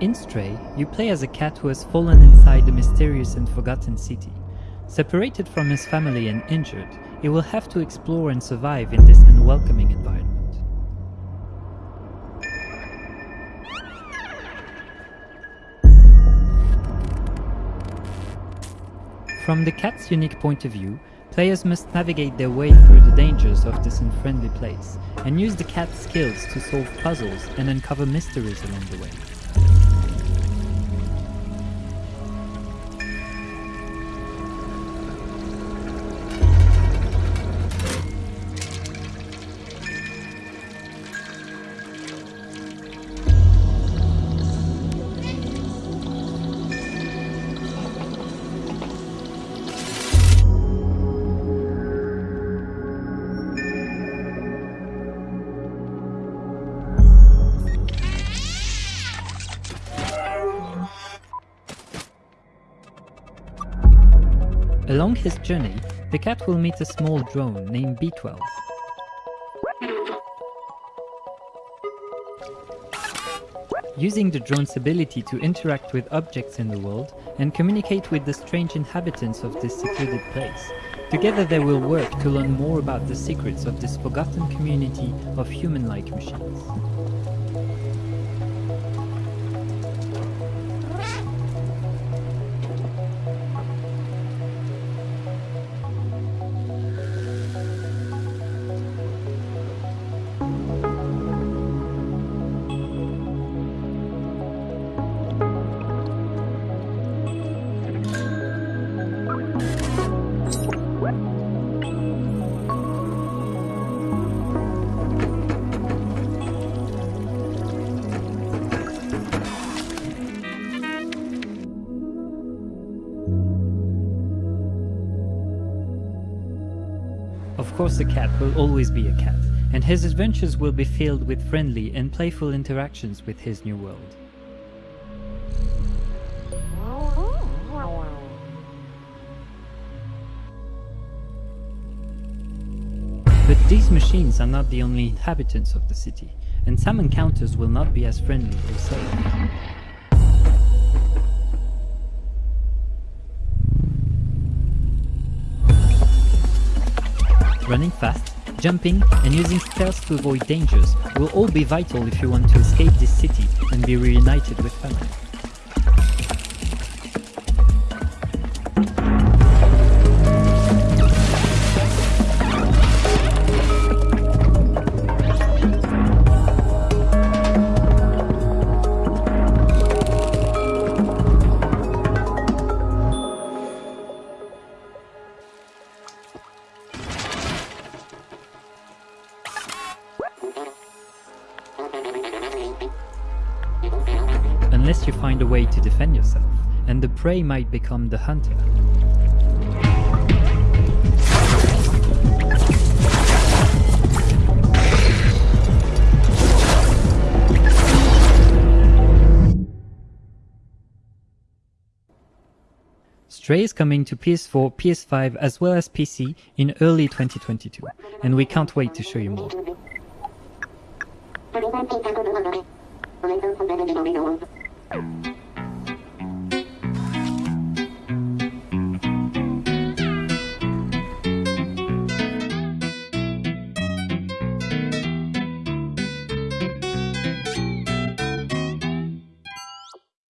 In Stray, you play as a cat who has fallen inside the mysterious and forgotten city. Separated from his family and injured, he will have to explore and survive in this unwelcoming environment. From the cat's unique point of view, players must navigate their way through the dangers of this unfriendly place, and use the cat's skills to solve puzzles and uncover mysteries along the way. Along his journey, the cat will meet a small drone named B12. Using the drone's ability to interact with objects in the world and communicate with the strange inhabitants of this secluded place, together they will work to learn more about the secrets of this forgotten community of human-like machines. Of course a cat will always be a cat, and his adventures will be filled with friendly and playful interactions with his new world. But these machines are not the only inhabitants of the city, and some encounters will not be as friendly or safe. Running fast, jumping, and using stealth to avoid dangers will all be vital if you want to escape this city and be reunited with family. Unless you find a way to defend yourself, and the prey might become the hunter. Stray is coming to PS4, PS5 as well as PC in early 2022, and we can't wait to show you more. 我没枪我没枪没枪我没枪